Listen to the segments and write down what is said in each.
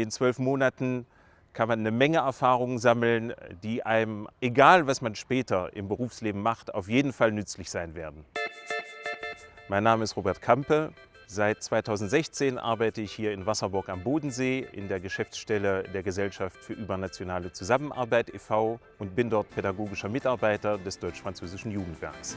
den zwölf Monaten kann man eine Menge Erfahrungen sammeln, die einem, egal was man später im Berufsleben macht, auf jeden Fall nützlich sein werden. Mein Name ist Robert Kampe. Seit 2016 arbeite ich hier in Wasserburg am Bodensee in der Geschäftsstelle der Gesellschaft für übernationale Zusammenarbeit e.V. und bin dort pädagogischer Mitarbeiter des deutsch-französischen Jugendwerks.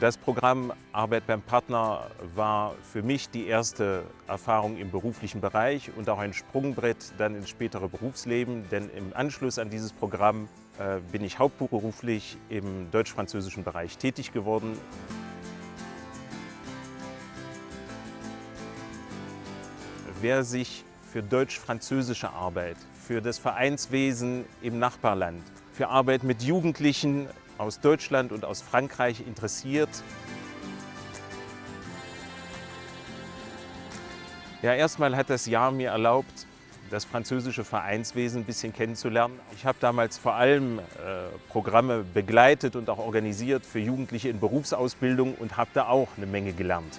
Das Programm Arbeit beim Partner war für mich die erste Erfahrung im beruflichen Bereich und auch ein Sprungbrett dann ins spätere Berufsleben, denn im Anschluss an dieses Programm äh, bin ich hauptberuflich im deutsch-französischen Bereich tätig geworden. Wer sich für deutsch-französische Arbeit, für das Vereinswesen im Nachbarland, für Arbeit mit Jugendlichen aus Deutschland und aus Frankreich interessiert. Ja, erstmal hat das Jahr mir erlaubt, das französische Vereinswesen ein bisschen kennenzulernen. Ich habe damals vor allem äh, Programme begleitet und auch organisiert für Jugendliche in Berufsausbildung und habe da auch eine Menge gelernt.